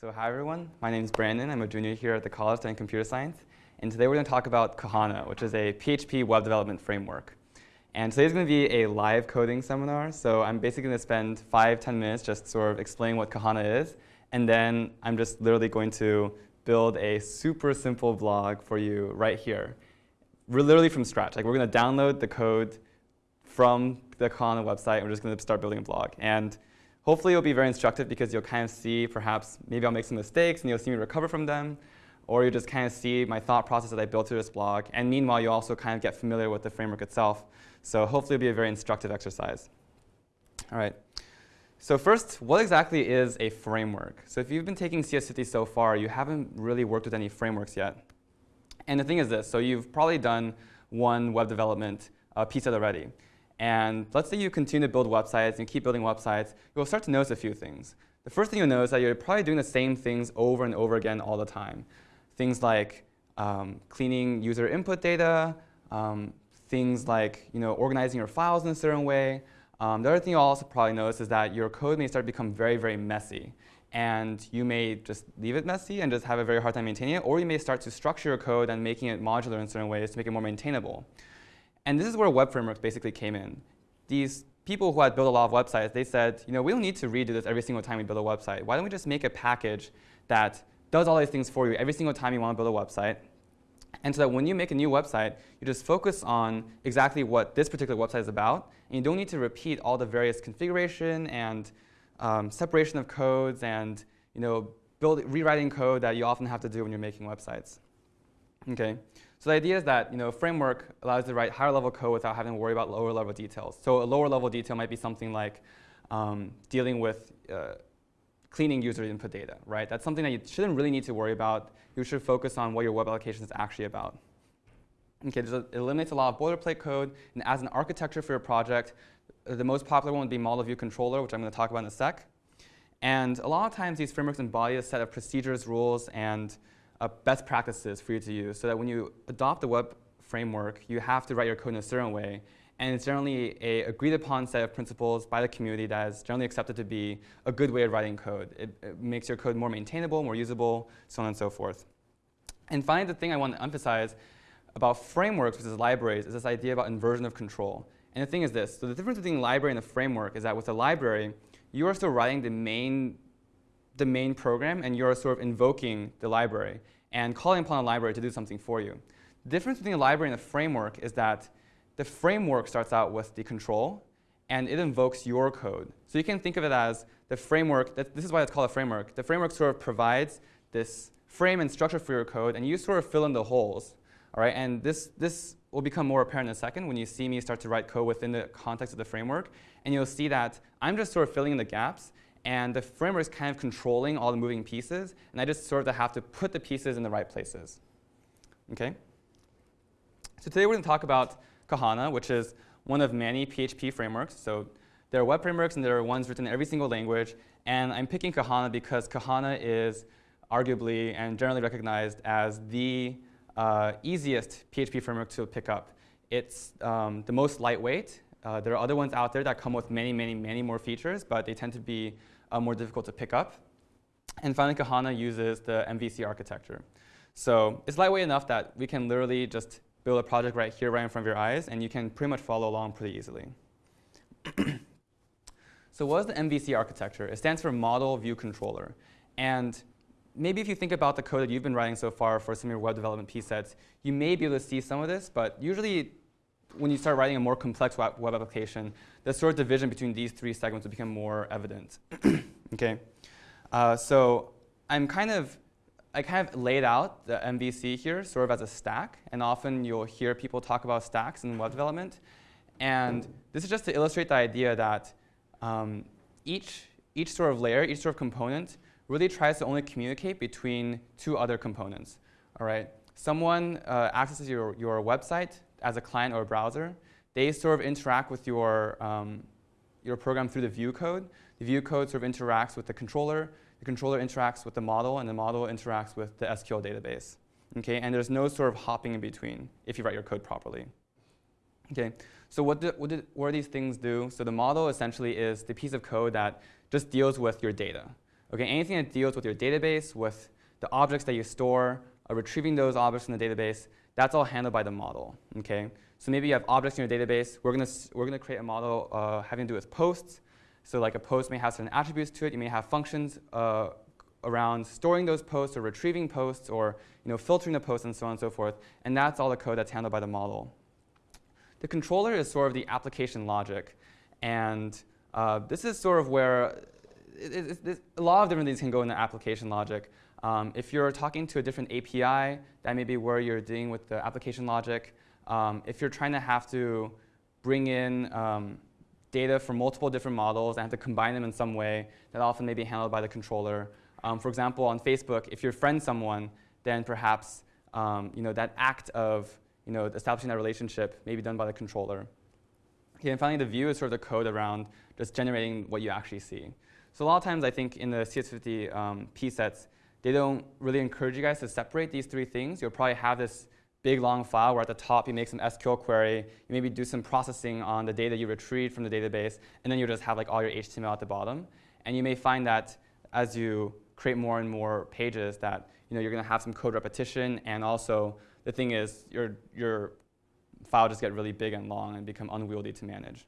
So hi everyone, my name is Brandon. I'm a junior here at the College studying computer science. And today we're going to talk about Kohana, which is a PHP web development framework. And today's going to be a live coding seminar. So I'm basically going to spend five, 10 minutes just sort of explaining what Kohana is. And then I'm just literally going to build a super simple blog for you right here. We're literally from scratch. Like we're going to download the code from the Kohana website. And we're just going to start building a blog. And Hopefully it'll be very instructive because you'll kind of see perhaps maybe I'll make some mistakes and you'll see me recover from them. Or you just kind of see my thought process that I built through this blog. And meanwhile, you also kind of get familiar with the framework itself. So hopefully it'll be a very instructive exercise. All right. So first, what exactly is a framework? So if you've been taking CS50 so far, you haven't really worked with any frameworks yet. And the thing is this. So you've probably done one web development uh, piece already. And let's say you continue to build websites and keep building websites, you'll start to notice a few things. The first thing you'll notice is that you're probably doing the same things over and over again all the time. Things like um, cleaning user input data, um, things like you know, organizing your files in a certain way. Um, the other thing you'll also probably notice is that your code may start to become very, very messy. And you may just leave it messy and just have a very hard time maintaining it, or you may start to structure your code and making it modular in certain ways to make it more maintainable. And this is where web frameworks basically came in. These people who had built a lot of websites, they said, you know, we don't need to redo this every single time we build a website. Why don't we just make a package that does all these things for you every single time you want to build a website? And so that when you make a new website, you just focus on exactly what this particular website is about. And you don't need to repeat all the various configuration and um, separation of codes and you know, build, rewriting code that you often have to do when you're making websites. Okay. So the idea is that you know, a framework allows you to write higher level code without having to worry about lower level details. So a lower level detail might be something like um, dealing with uh, cleaning user input data, right? That's something that you shouldn't really need to worry about. You should focus on what your web application is actually about. Okay, it eliminates a lot of boilerplate code, and as an architecture for your project, the most popular one would be Model View Controller, which I'm going to talk about in a sec. And a lot of times these frameworks embody a set of procedures, rules, and uh, best practices for you to use so that when you adopt the web framework, you have to write your code in a certain way. And it's generally a agreed upon set of principles by the community that is generally accepted to be a good way of writing code. It, it makes your code more maintainable, more usable, so on and so forth. And finally, the thing I want to emphasize about frameworks versus libraries is this idea about inversion of control. And the thing is this, so the difference between library and a framework is that with a library, you are still writing the main the main program and you're sort of invoking the library and calling upon a library to do something for you. The difference between a library and a framework is that the framework starts out with the control and it invokes your code. So you can think of it as the framework, that, this is why it's called a framework. The framework sort of provides this frame and structure for your code and you sort of fill in the holes. All right, and this, this will become more apparent in a second when you see me start to write code within the context of the framework. And you'll see that I'm just sort of filling in the gaps and the framework is kind of controlling all the moving pieces, and I just sort of have to put the pieces in the right places. Okay? So today we're going to talk about Kohana, which is one of many PHP frameworks. So there are web frameworks, and there are ones written in every single language. And I'm picking Kohana because Kohana is arguably and generally recognized as the uh, easiest PHP framework to pick up. It's um, the most lightweight. Uh, there are other ones out there that come with many, many, many more features, but they tend to be uh, more difficult to pick up. And finally, Kohana uses the MVC architecture. So it's lightweight enough that we can literally just build a project right here, right in front of your eyes, and you can pretty much follow along pretty easily. so what is the MVC architecture? It stands for Model View Controller. And maybe if you think about the code that you've been writing so far for some of your web development piece sets, you may be able to see some of this, but usually when you start writing a more complex web application, the sort of division between these three segments will become more evident. okay, uh, so I'm kind of I kind of laid out the MVC here sort of as a stack, and often you'll hear people talk about stacks in web development. And this is just to illustrate the idea that um, each, each sort of layer, each sort of component really tries to only communicate between two other components. All right, someone uh, accesses your, your website as a client or a browser, they sort of interact with your, um, your program through the view code. The view code sort of interacts with the controller. The controller interacts with the model, and the model interacts with the SQL database. Okay, and there's no sort of hopping in between if you write your code properly. Okay, so what, do, what, do, what do these things do? So the model essentially is the piece of code that just deals with your data. Okay, anything that deals with your database, with the objects that you store, uh, retrieving those objects from the database, that's all handled by the model. Okay, so maybe you have objects in your database. We're gonna we're gonna create a model uh, having to do with posts. So like a post may have certain attributes to it. You may have functions uh, around storing those posts or retrieving posts or you know, filtering the posts and so on and so forth. And that's all the code that's handled by the model. The controller is sort of the application logic. And uh, this is sort of where it, it, it, a lot of different things can go in the application logic. Um, if you're talking to a different API, that may be where you're dealing with the application logic. Um, if you're trying to have to bring in um, data from multiple different models and have to combine them in some way, that often may be handled by the controller. Um, for example, on Facebook, if you're friend someone, then perhaps um, you know, that act of you know, establishing that relationship may be done by the controller. Okay, and finally, the view is sort of the code around just generating what you actually see. So a lot of times, I think in the CS50 um, P sets, they don't really encourage you guys to separate these three things. You'll probably have this big long file where at the top you make some SQL query, you maybe do some processing on the data you retrieved from the database, and then you'll just have like all your HTML at the bottom. And you may find that as you create more and more pages that you know, you're going to have some code repetition, and also the thing is your, your file just get really big and long and become unwieldy to manage.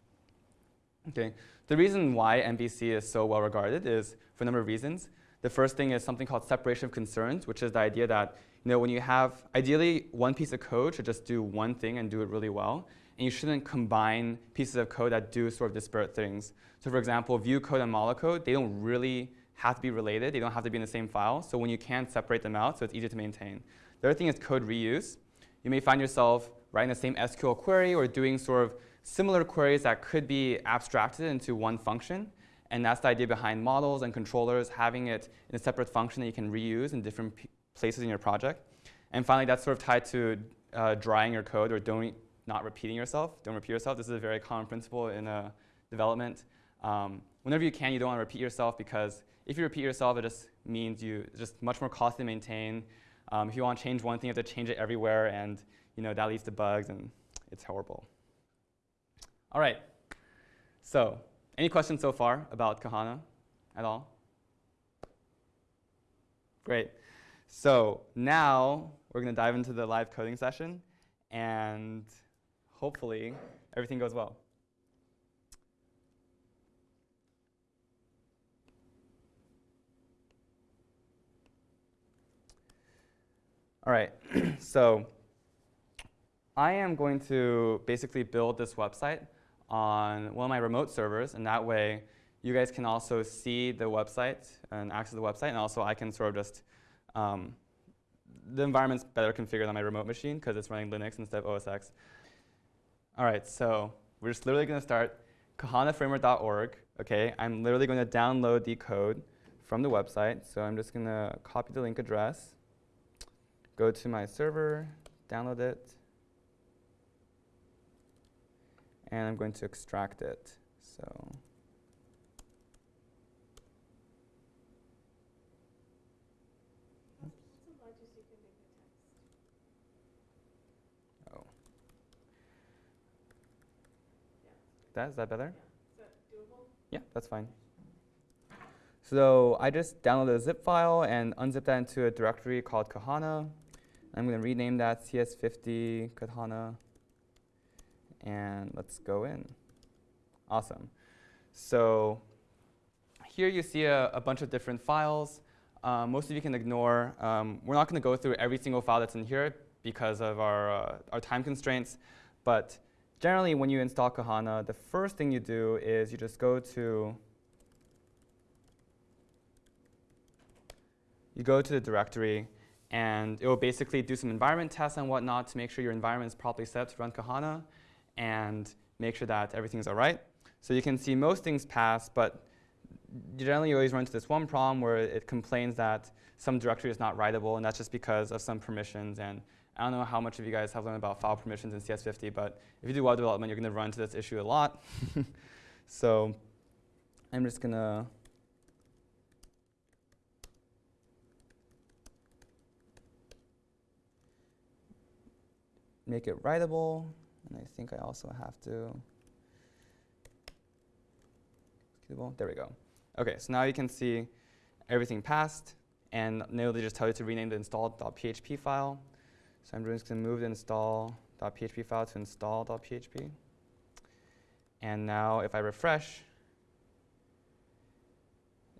Okay. The reason why MVC is so well regarded is for a number of reasons. The first thing is something called separation of concerns, which is the idea that you know, when you have, ideally, one piece of code should just do one thing and do it really well. And you shouldn't combine pieces of code that do sort of disparate things. So for example, view code and model code, they don't really have to be related. They don't have to be in the same file. So when you can separate them out, so it's easier to maintain. The other thing is code reuse. You may find yourself writing the same SQL query or doing sort of similar queries that could be abstracted into one function. And that's the idea behind models and controllers, having it in a separate function that you can reuse in different places in your project. And finally, that's sort of tied to uh, drying your code or don't, not repeating yourself. Don't repeat yourself. This is a very common principle in uh, development. Um, whenever you can, you don't want to repeat yourself because if you repeat yourself, it just means you it's just much more costly to maintain. Um, if you want to change one thing, you have to change it everywhere, and you know that leads to bugs, and it's horrible. All right. So, any questions so far about Kohana at all? Great. So now we're going to dive into the live coding session, and hopefully everything goes well. All right, so I am going to basically build this website on one of my remote servers, and that way you guys can also see the website and access the website, and also I can sort of just, um, the environment's better configured on my remote machine because it's running Linux instead of OS X. All right, so we're just literally going to start kohanaframework.org. Okay, I'm literally going to download the code from the website. So I'm just going to copy the link address go to my server, download it, and I'm going to extract it. So Oh. That, is that better? Yeah. That yeah, that's fine. So I just downloaded a zip file and unzipped that into a directory called Kohana. I'm going to rename that CS50 Kohana. And let's go in. Awesome. So here you see a, a bunch of different files. Um, most of you can ignore. Um, we're not going to go through every single file that's in here because of our, uh, our time constraints. But generally, when you install Kohana, the first thing you do is you just go to you go to the directory and it will basically do some environment tests and whatnot to make sure your environment is properly set to run Kohana and make sure that everything's all right. So you can see most things pass, but generally you always run into this one problem where it complains that some directory is not writable, and that's just because of some permissions. And I don't know how much of you guys have learned about file permissions in CS50, but if you do web development, you're going to run into this issue a lot. so I'm just going to make it writable. And I think I also have to, there we go. Okay, so now you can see everything passed, and now they just tell you to rename the install.php file. So I'm just going to move the install.php file to install.php. And now if I refresh,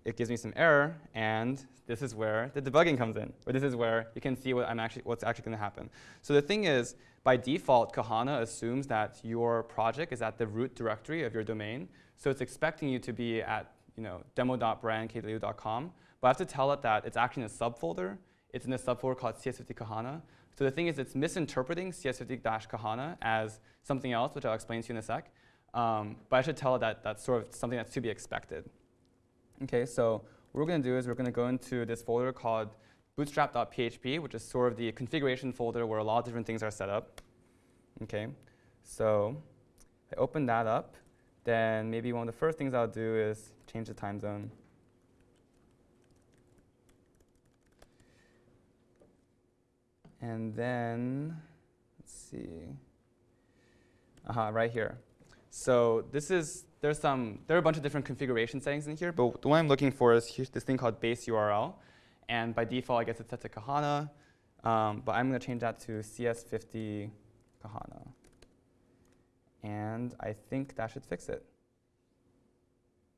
it gives me some error, and this is where the debugging comes in, or this is where you can see what I'm actually, what's actually going to happen. So the thing is, by default, Kohana assumes that your project is at the root directory of your domain, so it's expecting you to be at you know, demo.brandkw.com, but I have to tell it that it's actually in a subfolder. It's in a subfolder called CS50 Kohana. So the thing is, it's misinterpreting CS50-Kohana as something else, which I'll explain to you in a sec. Um, but I should tell it that that's sort of something that's to be expected. Okay, so what we're going to do is we're going to go into this folder called bootstrap.php, which is sort of the configuration folder where a lot of different things are set up. Okay, so I open that up, then maybe one of the first things I'll do is change the time zone. And then, let's see, uh -huh, right here. So this is there's some, there are a bunch of different configuration settings in here, but the one I'm looking for is this thing called base URL. And by default, I guess it's set to Kohana. Um, but I'm going to change that to CS50 Kohana. And I think that should fix it.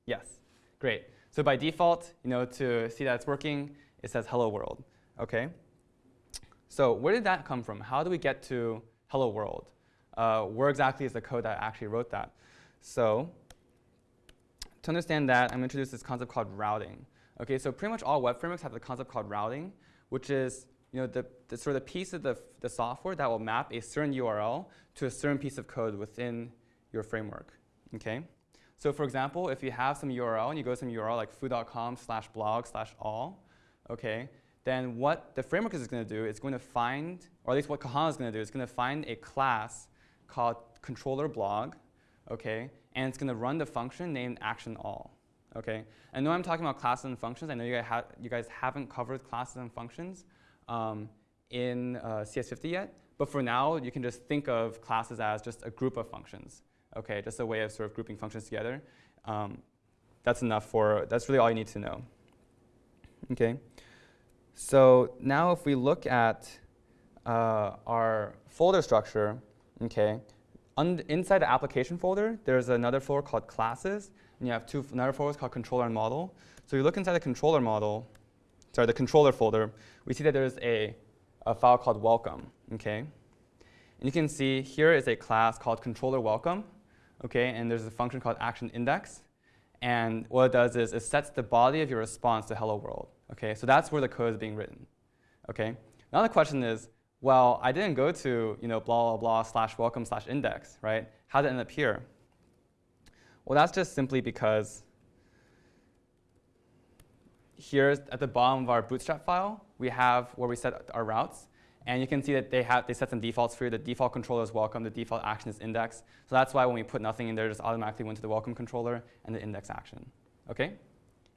Yes, great. So by default, you know, to see that it's working, it says hello world. Okay. So where did that come from? How do we get to hello world? Uh, where exactly is the code that actually wrote that? So to understand that, I'm going to introduce this concept called routing. Okay, so pretty much all web frameworks have the concept called routing, which is you know, the, the sort of piece of the, the software that will map a certain URL to a certain piece of code within your framework. Okay? So for example, if you have some URL and you go to some URL like foo.com slash blog slash all, okay, then what the framework is going to do is going to find, or at least what Kohana is going to do, is going to find a class called controller blog, okay, and it's going to run the function named action all. Okay, I know I'm talking about classes and functions. I know you guys, ha you guys haven't covered classes and functions um, in uh, CS50 yet, but for now, you can just think of classes as just a group of functions. Okay, just a way of sort of grouping functions together. Um, that's enough for, that's really all you need to know. Okay, so now if we look at uh, our folder structure, okay, inside the application folder, there's another folder called classes, and you have two another folders called controller and model. So you look inside the controller model, sorry, the controller folder, we see that there's a, a file called welcome, okay? And you can see here is a class called controller welcome, okay? And there's a function called action index. And what it does is it sets the body of your response to hello world, okay? So that's where the code is being written, okay? Now the question is, well, I didn't go to you know, blah, blah, blah, slash welcome, slash index, right? How did it end up here? Well, that's just simply because here at the bottom of our bootstrap file, we have where we set our routes. And you can see that they, have, they set some defaults for you. The default controller is welcome. The default action is index. So that's why when we put nothing in there, it just automatically went to the welcome controller and the index action. OK?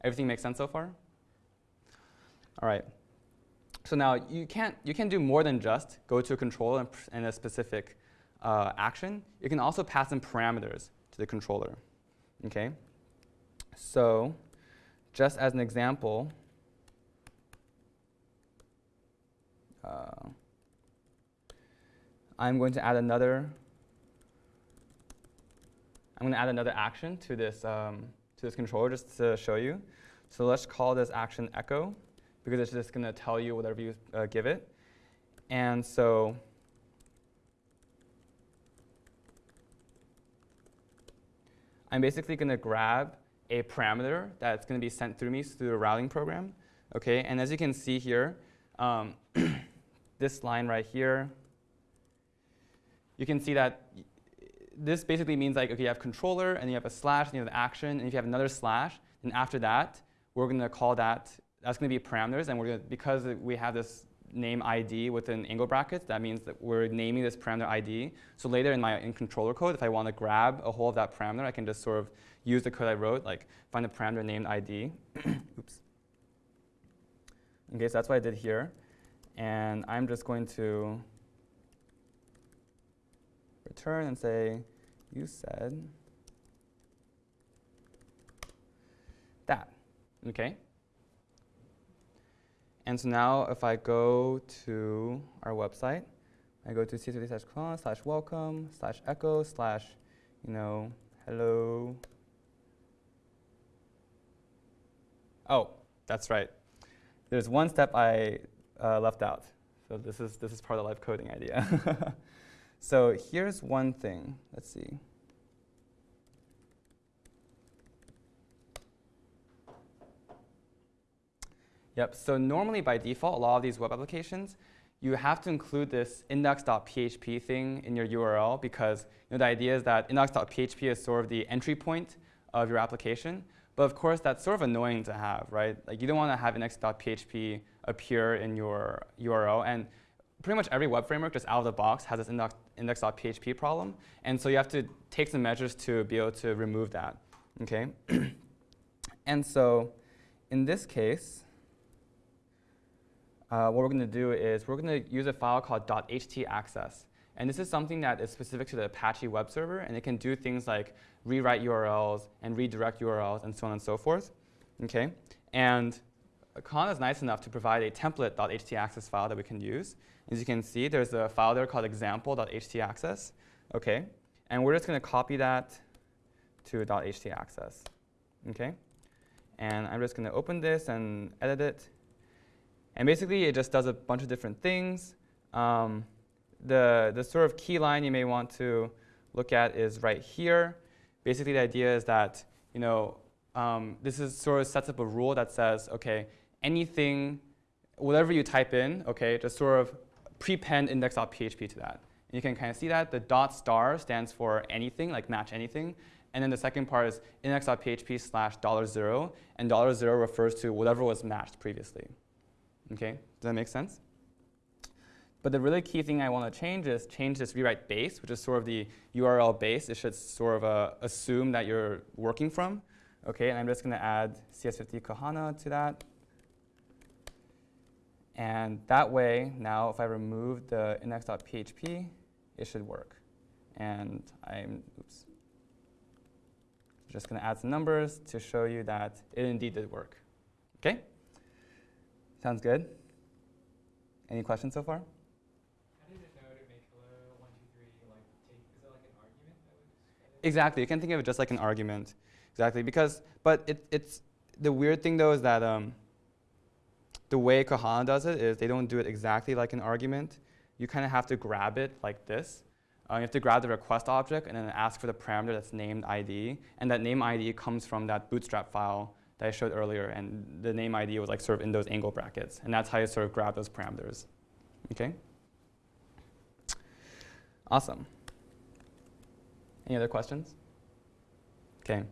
Everything makes sense so far? All right. So now you can't you can do more than just go to a controller and, and a specific uh, action. You can also pass in parameters to the controller. Okay. So just as an example, uh, I'm going to add another. I'm going to add another action to this um, to this controller just to show you. So let's call this action echo because it's just going to tell you whatever you uh, give it. And so I'm basically going to grab a parameter that's going to be sent through me through the routing program. Okay, and as you can see here, um, this line right here, you can see that this basically means like, okay, you have controller, and you have a slash, and you have the action, and if you have another slash, then after that, we're going to call that that's going to be parameters, and we're to, because we have this name ID within angle brackets, that means that we're naming this parameter ID. So later in my in controller code, if I want to grab a hold of that parameter, I can just sort of use the code I wrote, like find a parameter named ID. Oops. Okay, so that's what I did here. And I'm just going to return and say, you said that. Okay. And so now if I go to our website, I go to c3 slash clone slash welcome slash echo slash, you know, hello. Oh, that's right. There's one step I uh, left out. So this is, this is part of the live coding idea. so here's one thing. Let's see. Yep, so normally by default, a lot of these web applications, you have to include this index.php thing in your URL because you know, the idea is that index.php is sort of the entry point of your application. But of course, that's sort of annoying to have, right? Like you don't want to have index.php appear in your URL. And pretty much every web framework just out of the box has this index.php problem. And so you have to take some measures to be able to remove that, okay? and so in this case, uh, what we're going to do is we're going to use a file called .htaccess. And this is something that is specific to the Apache web server, and it can do things like rewrite URLs and redirect URLs and so on and so forth. Okay? And Kohana is nice enough to provide a template.htaccess file that we can use. As you can see, there's a file there called example.htaccess. Okay? And we're just going to copy that to .htaccess. Okay? And I'm just going to open this and edit it. And basically, it just does a bunch of different things. Um, the, the sort of key line you may want to look at is right here. Basically, the idea is that you know um, this is sort of sets up a rule that says, OK, anything, whatever you type in, OK, just sort of prepend index.php to that. And you can kind of see that. The dot star stands for anything, like match anything. And then the second part is index.php slash dollar zero. And dollar zero refers to whatever was matched previously. Okay, does that make sense? But the really key thing I want to change is change this rewrite base, which is sort of the URL base. It should sort of uh, assume that you're working from. Okay, and I'm just going to add CS50 Kohana to that. And that way, now if I remove the index.php, it should work. And I'm, oops, just going to add some numbers to show you that it indeed did work. Okay? Sounds good? Any questions so far? Exactly. You can think of it just like an argument. Exactly. Because, but it, it's the weird thing though is that um, the way Kohana does it is they don't do it exactly like an argument. You kind of have to grab it like this. Uh, you have to grab the request object and then ask for the parameter that's named ID. And that name ID comes from that bootstrap file that I showed earlier, and the name ID was like sort of in those angle brackets, and that's how you sort of grab those parameters. Okay. Awesome. Any other questions? Okay.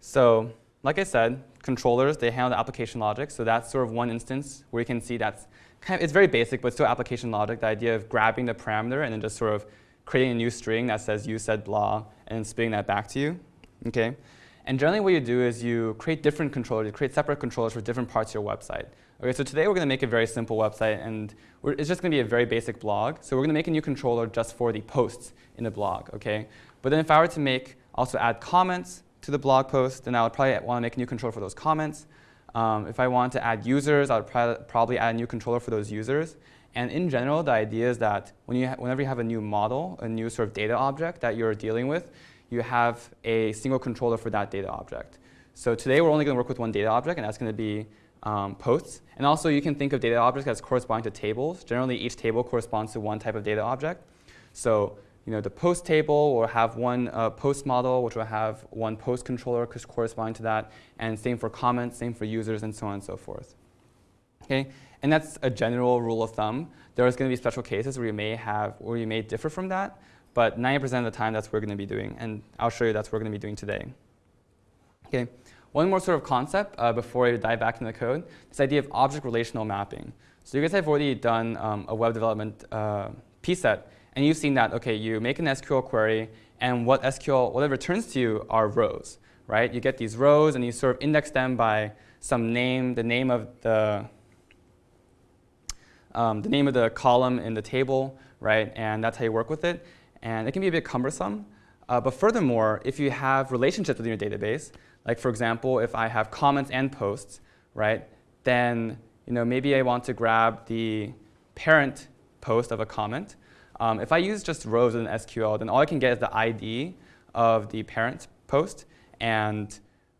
So, like I said, controllers they handle the application logic. So that's sort of one instance where you can see that's kind of it's very basic, but still application logic. The idea of grabbing the parameter and then just sort of creating a new string that says you said blah and spitting that back to you. Okay. And generally what you do is you create different controllers, you create separate controllers for different parts of your website. Okay, so today we're going to make a very simple website, and it's just going to be a very basic blog. So we're going to make a new controller just for the posts in the blog. Okay, But then if I were to make, also add comments to the blog post, then I would probably want to make a new controller for those comments. Um, if I want to add users, I would probably add a new controller for those users. And in general, the idea is that when you whenever you have a new model, a new sort of data object that you're dealing with, you have a single controller for that data object. So today we're only going to work with one data object, and that's going to be um, posts. And also you can think of data objects as corresponding to tables. Generally, each table corresponds to one type of data object. So you know, the post table will have one uh, post model, which will have one post controller corresponding to that, and same for comments, same for users, and so on and so forth. Okay, and that's a general rule of thumb. There is going to be special cases where you may have, where you may differ from that, but 90% of the time, that's what we're going to be doing. And I'll show you that's what we're going to be doing today. Okay. One more sort of concept uh, before I dive back into the code, this idea of object relational mapping. So you guys have already done um, a web development uh, set, and you've seen that, okay, you make an SQL query, and what SQL, what it returns to you are rows, right? You get these rows, and you sort of index them by some name, the name of the, um, the name of the column in the table, right? And that's how you work with it and it can be a bit cumbersome. Uh, but furthermore, if you have relationships within your database, like for example, if I have comments and posts, right, then you know, maybe I want to grab the parent post of a comment. Um, if I use just rows in SQL, then all I can get is the ID of the parent post and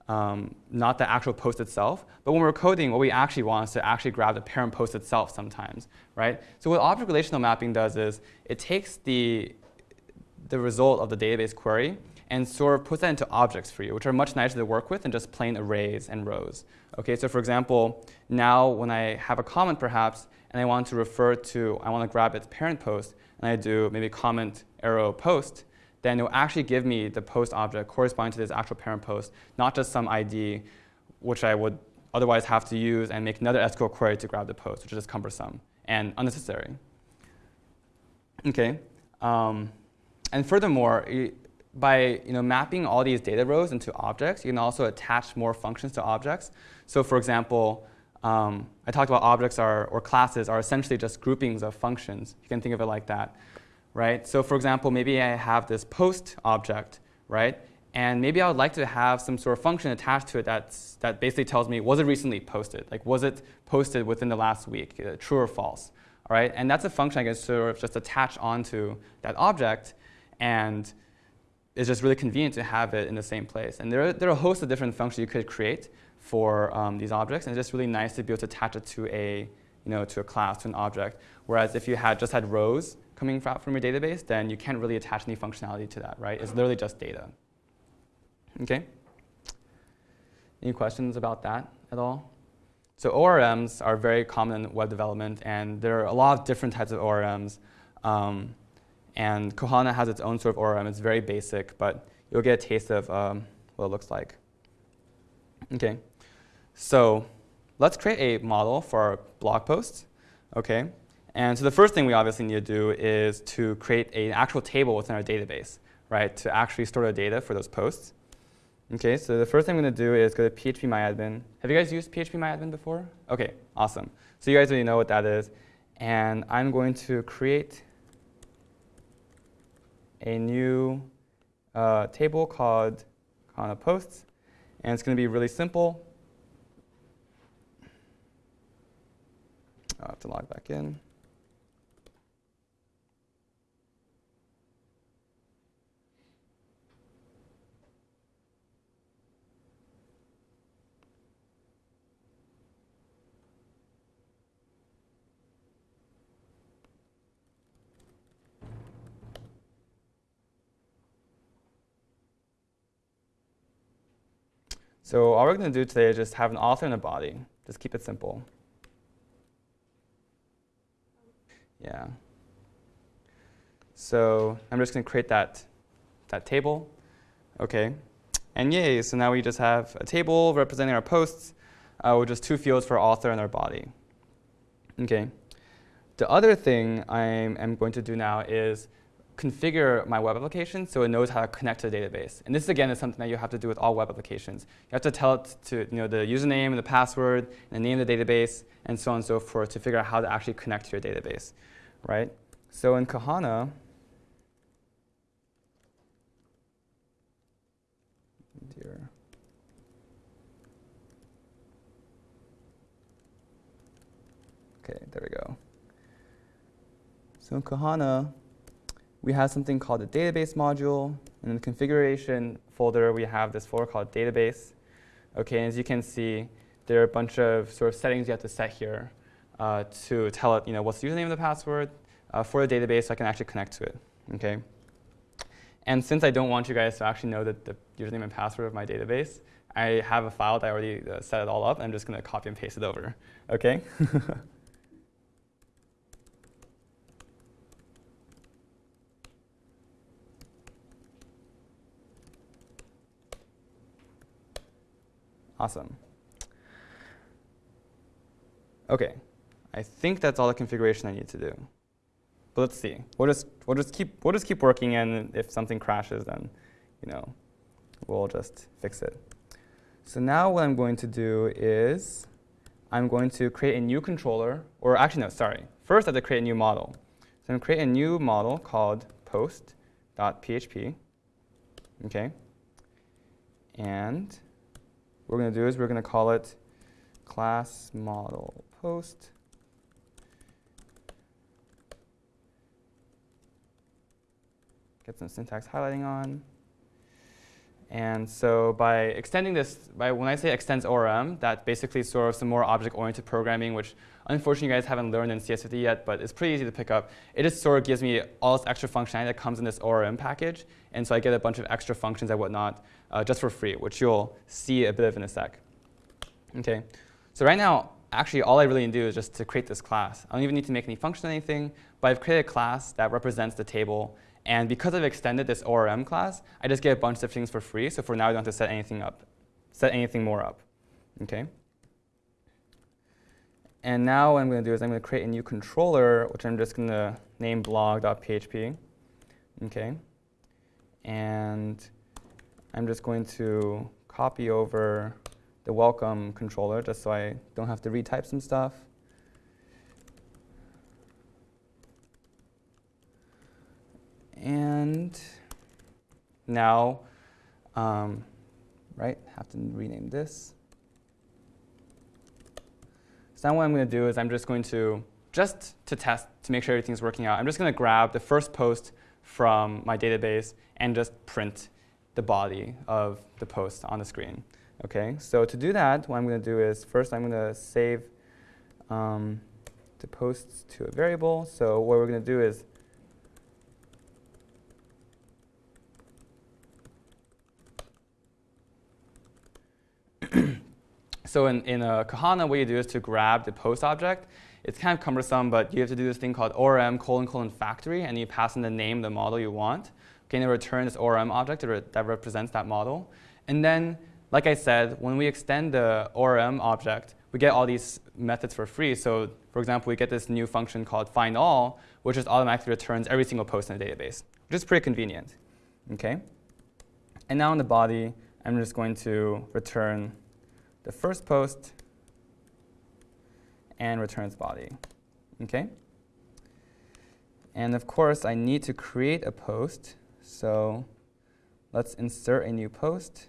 um, not the actual post itself. But when we're coding, what we actually want is to actually grab the parent post itself sometimes, right? So what object relational mapping does is it takes the, the result of the database query and sort of puts that into objects for you, which are much nicer to work with than just plain arrays and rows. Okay, so for example, now when I have a comment perhaps, and I want to refer to, I want to grab its parent post, and I do maybe comment arrow post, then it will actually give me the post object corresponding to this actual parent post, not just some ID, which I would otherwise have to use and make another SQL query to grab the post, which is cumbersome and unnecessary. Okay, um, and furthermore, by you know, mapping all these data rows into objects, you can also attach more functions to objects. So for example, um, I talked about objects are, or classes are essentially just groupings of functions. You can think of it like that, right? So for example, maybe I have this post object, right? And maybe I would like to have some sort of function attached to it that's, that basically tells me, was it recently posted? Like, was it posted within the last week, uh, true or false? All right, and that's a function I can sort of just attach onto that object, and it's just really convenient to have it in the same place. And there are, there are a host of different functions you could create for um, these objects, and it's just really nice to be able to attach it to a, you know, to a class, to an object. Whereas if you had just had rows coming from your database, then you can't really attach any functionality to that, right? It's literally just data. Okay? Any questions about that at all? So ORMs are very common in web development, and there are a lot of different types of ORMs. Um, and Kohana has its own sort of ORM. It's very basic, but you'll get a taste of um, what it looks like. Okay, so let's create a model for our blog posts. Okay, and so the first thing we obviously need to do is to create an actual table within our database, right, to actually store the data for those posts. Okay, so the first thing I'm going to do is go to phpMyAdmin. Have you guys used phpMyAdmin before? Okay, awesome. So you guys already know what that is. And I'm going to create a new uh, table called Kohana Posts. And it's going to be really simple. I'll have to log back in. So all we're going to do today is just have an author and a body. Just keep it simple. Yeah. So I'm just going to create that, that table. OK. And yay, so now we just have a table representing our posts uh, with just two fields for author and our body. OK. The other thing I am going to do now is configure my web application so it knows how to connect to the database. And this, again, is something that you have to do with all web applications. You have to tell it to you know, the username and the password and the name of the database and so on and so forth to figure out how to actually connect to your database. right? So in Kohana. Okay, there we go. So in Kohana, we have something called the database module. And in the configuration folder, we have this folder called database. Okay, and as you can see, there are a bunch of sort of settings you have to set here uh, to tell it, you know, what's the username and the password uh, for the database so I can actually connect to it. Okay. And since I don't want you guys to actually know the, the username and password of my database, I have a file that I already uh, set it all up. I'm just going to copy and paste it over. Okay. Awesome. OK, I think that's all the configuration I need to do. But let's see. We'll just we'll just keep we'll just keep working, and if something crashes, then you know we'll just fix it. So now what I'm going to do is I'm going to create a new controller, or actually no, sorry. First I have to create a new model. So I'm going to create a new model called post.php. Okay, and what we're going to do is we're going to call it class model post. Get some syntax highlighting on. And so by extending this, by when I say extends ORM, that basically sort of some more object-oriented programming, which unfortunately you guys haven't learned in CS50 yet, but it's pretty easy to pick up. It just sort of gives me all this extra functionality that comes in this ORM package. And so I get a bunch of extra functions and whatnot uh, just for free, which you'll see a bit of in a sec. Okay, so right now, actually all I really need to do is just to create this class. I don't even need to make any function or anything, but I've created a class that represents the table and because I've extended this ORM class, I just get a bunch of things for free. So for now, I don't have to set anything up, set anything more up. Okay. And now what I'm going to do is I'm going to create a new controller, which I'm just going to name blog.php. Okay. And I'm just going to copy over the welcome controller just so I don't have to retype some stuff. And now, um, right, have to rename this. So now what I'm going to do is I'm just going to, just to test, to make sure everything's working out, I'm just going to grab the first post from my database and just print the body of the post on the screen. Okay, so to do that, what I'm going to do is first I'm going to save um, the posts to a variable. So what we're going to do is so in, in a Kohana, what you do is to grab the post object. It's kind of cumbersome, but you have to do this thing called ORM colon colon factory, and you pass in the name, the model you want. Okay, and it returns this ORM object that represents that model. And then, like I said, when we extend the ORM object, we get all these methods for free. So for example, we get this new function called find all, which just automatically returns every single post in the database, which is pretty convenient. Okay? And now in the body, I'm just going to return the first post and returns body. Okay? And of course, I need to create a post. So let's insert a new post.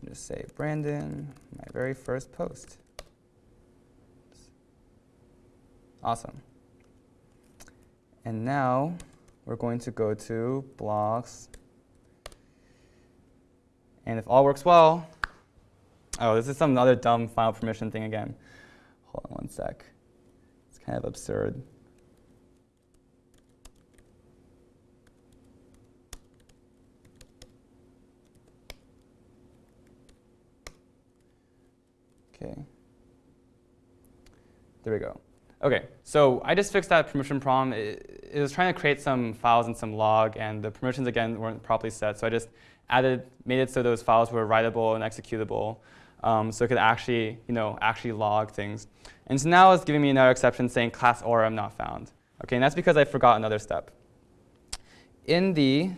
And just say Brandon, my very first post. Awesome. And now we're going to go to blogs. And if all works well, Oh, this is some other dumb file permission thing again. Hold on one sec. It's kind of absurd. Okay. There we go. OK, so I just fixed that permission problem. It, it, was trying to create some files in some log, and the permissions, again, weren't properly set. So I just added, made it so those files were writable and executable um, so it could actually, you know, actually log things. And so now it's giving me another exception saying class ORM not found. Okay, and that's because I forgot another step. In the,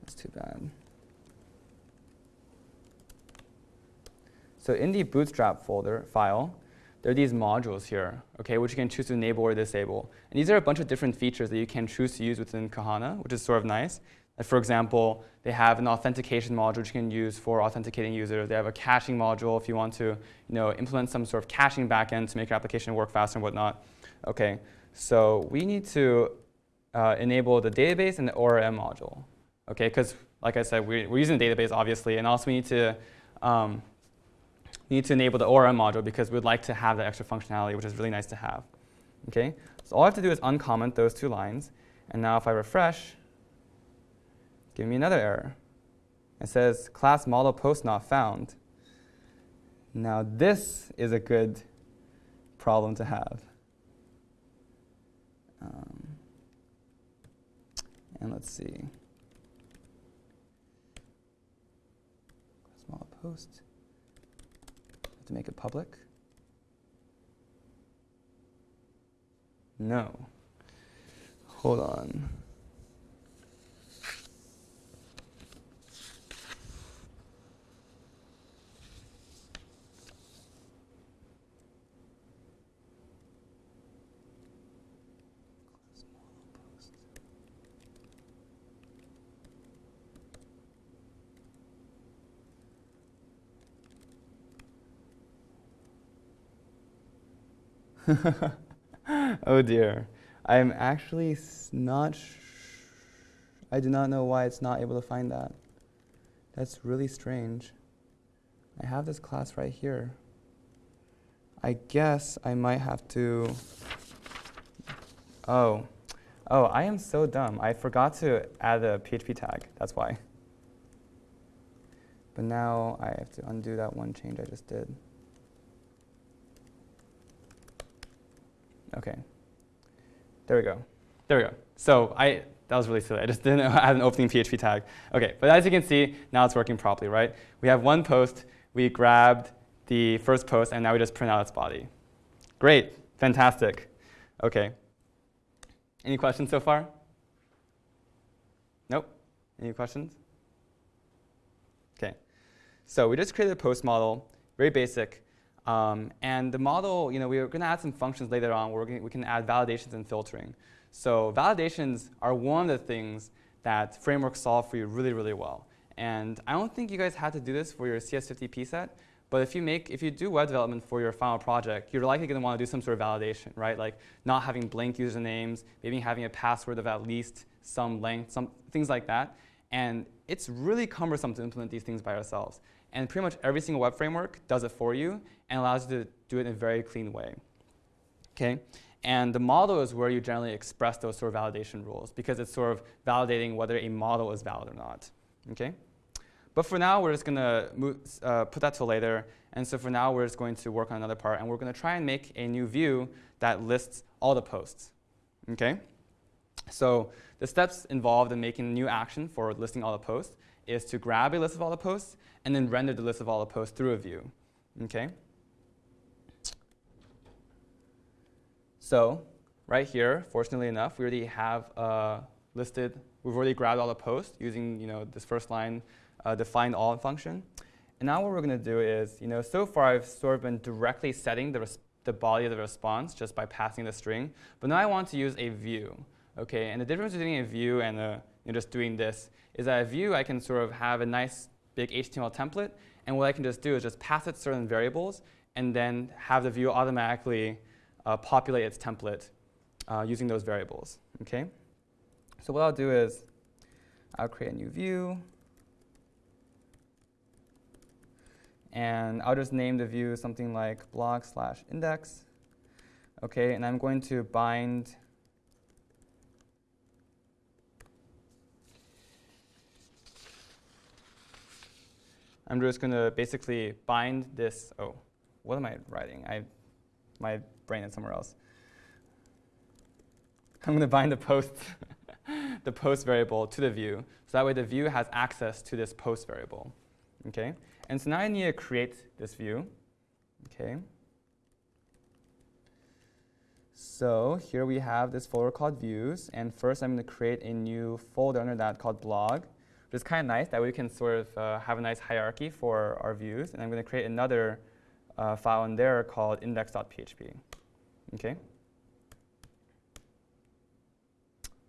that's too bad. So in the bootstrap folder file, there are these modules here, okay, which you can choose to enable or disable. And these are a bunch of different features that you can choose to use within Kohana, which is sort of nice. Like for example, they have an authentication module which you can use for authenticating users. They have a caching module if you want to you know, implement some sort of caching backend to make your application work faster and whatnot. Okay, so we need to uh, enable the database and the ORM module. Okay, because like I said, we're, we're, using the database obviously, and also we need to um, we need to enable the ORM module because we'd like to have that extra functionality, which is really nice to have. Okay, so all I have to do is uncomment those two lines, and now if I refresh, give me another error. It says class model post not found. Now this is a good problem to have. Um, and let's see. Class model post. Have to make it public. No. Hold on. oh dear. I'm actually not I do not know why it's not able to find that. That's really strange. I have this class right here. I guess I might have to, oh, oh, I am so dumb. I forgot to add a PHP tag, that's why. But now I have to undo that one change I just did. Okay. There we go. There we go. So I, that was really silly. I just didn't add an opening PHP tag. Okay, but as you can see, now it's working properly, right? We have one post. We grabbed the first post, and now we just print out its body. Great. Fantastic. OK. Any questions so far? Nope. Any questions? OK. So we just created a post model, very basic. Um, and the model, you know, we're going to add some functions later on where we can add validations and filtering. So validations are one of the things that frameworks solve for you really, really well. And I don't think you guys had to do this for your CS50P set, but if you make, if you do web development for your final project, you're likely going to want to do some sort of validation, right? Like not having blank usernames, maybe having a password of at least some length, some things like that. And it's really cumbersome to implement these things by ourselves. And pretty much every single web framework does it for you and allows you to do it in a very clean way. Okay? And the model is where you generally express those sort of validation rules because it's sort of validating whether a model is valid or not. Okay? But for now, we're just going to uh, put that to later. And so for now, we're just going to work on another part. And we're going to try and make a new view that lists all the posts. Okay? So the steps involved in making a new action for listing all the posts is to grab a list of all the posts and then render the list of all the posts through a view. Okay? So right here, fortunately enough, we already have uh, listed, we've already grabbed all the posts using you know, this first line uh, defined all function. And now what we're going to do is, you know, so far I've sort of been directly setting the, the body of the response just by passing the string. But now I want to use a view. Okay, and the difference between a view and a, you know, just doing this is that a view I can sort of have a nice big HTML template, and what I can just do is just pass it certain variables, and then have the view automatically uh, populate its template uh, using those variables. Okay, so what I'll do is I'll create a new view. And I'll just name the view something like blog slash index. Okay, and I'm going to bind I'm just going to basically bind this. Oh, what am I writing? I, my is somewhere else. I'm going to bind the post, the post variable to the view. So that way the view has access to this post variable. Okay? And so now I need to create this view. Okay. So here we have this folder called views. And first I'm going to create a new folder under that called blog, which is kind of nice. That we can sort of uh, have a nice hierarchy for our views. And I'm going to create another uh, file in there called index.php. Okay.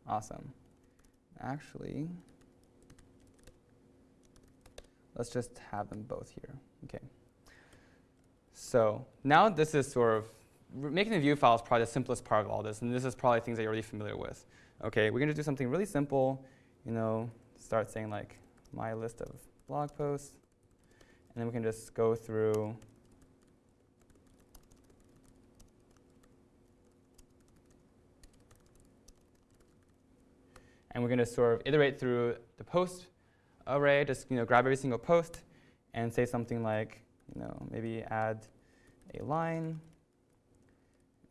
Awesome. Actually, Let's just have them both here. Okay. So now this is sort of, making a view file is probably the simplest part of all this, and this is probably things that you're already familiar with. Okay, we're going to do something really simple, you know, start saying like my list of blog posts, and then we can just go through and we're going to sort of iterate through the post array, just you know, grab every single post and say something like, you know, maybe add a line,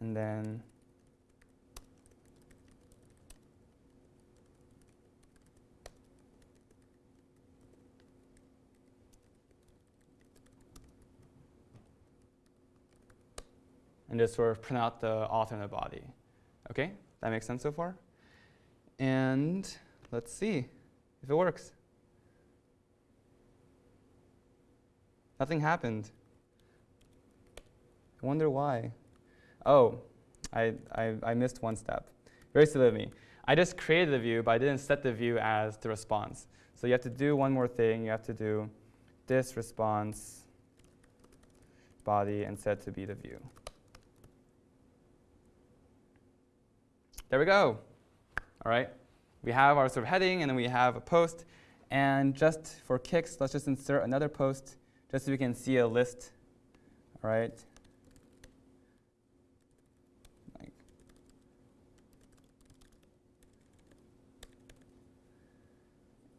and then and just sort of print out the author and the body. Okay, that makes sense so far? And let's see if it works. Nothing happened. I wonder why. Oh, I, I, I missed one step. Very silly of me. I just created the view, but I didn't set the view as the response. So you have to do one more thing. You have to do this response body and set to be the view. there we go. All right, we have our sort of heading, and then we have a post. And just for kicks, let's just insert another post, just so we can see a list. All right.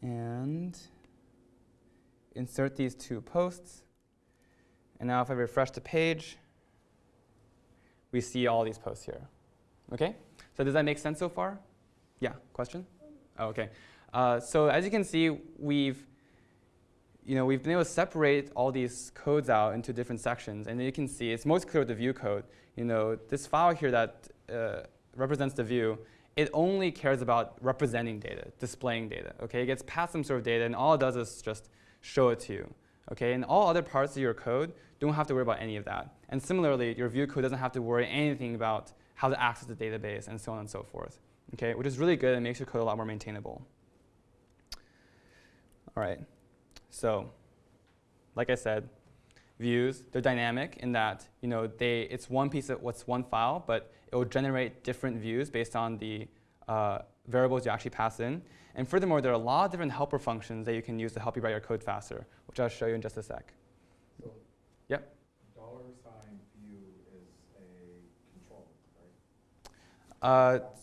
And insert these two posts. And now if I refresh the page, we see all these posts here. Okay? So does that make sense so far? Yeah, question? Oh, okay. Uh, so as you can see, we've you know, we've been able to separate all these codes out into different sections. And you can see it's most clear with the view code. You know, this file here that uh, represents the view, it only cares about representing data, displaying data. Okay, it gets passed some sort of data, and all it does is just show it to you. Okay, and all other parts of your code don't have to worry about any of that. And similarly, your view code doesn't have to worry anything about how to access the database and so on and so forth. Okay, which is really good and makes your code a lot more maintainable. All right, so like I said, views, they're dynamic in that you know, they, it's one piece of what's one file, but it will generate different views based on the uh, variables you actually pass in. And furthermore, there are a lot of different helper functions that you can use to help you write your code faster, which I'll show you in just a sec. So yep. Dollar sign view is a control, right? Uh, That's separate than-